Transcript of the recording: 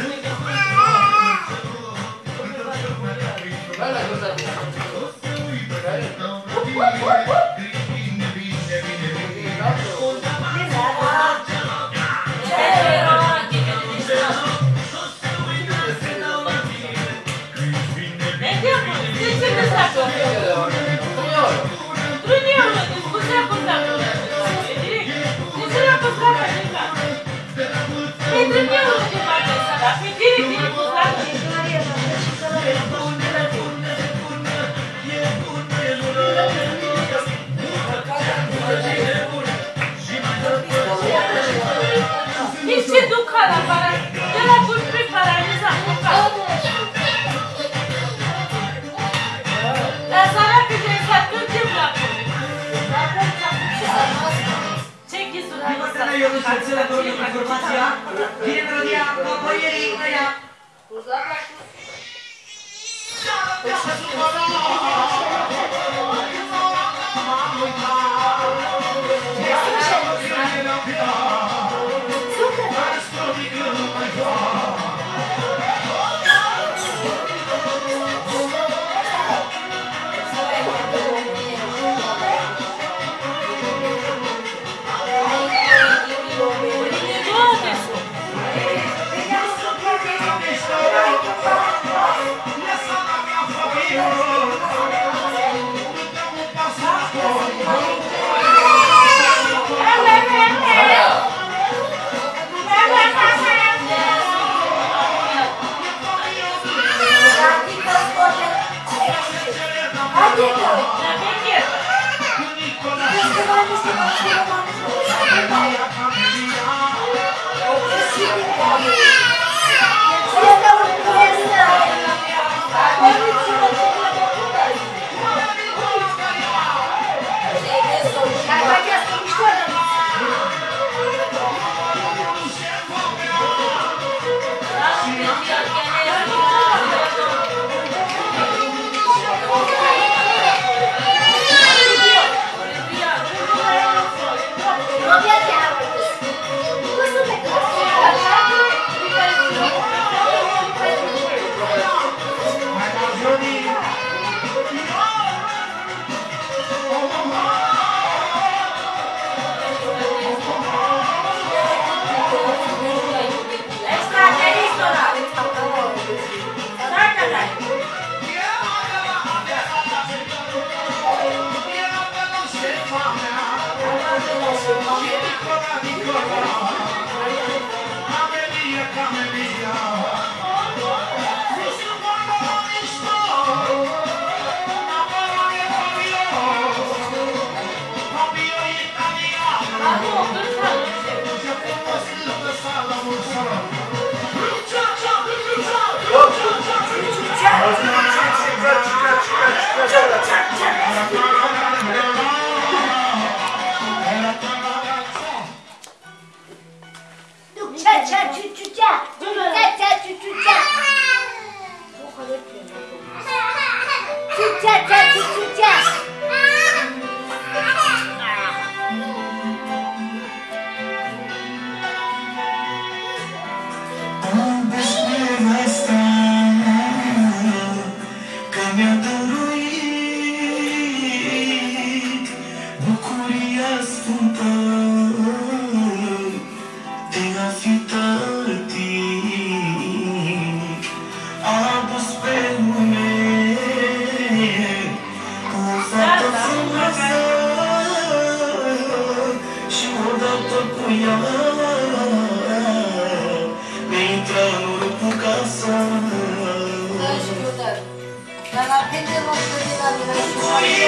Yeah. Yeah. Niewakanajowy Marcela Korona Formacja. Filip Rodia, Papojeli Ignaja. Pozdrawiam. Ja. Cia, Ciu, cia, Vai lá, prender uma coisa na vida.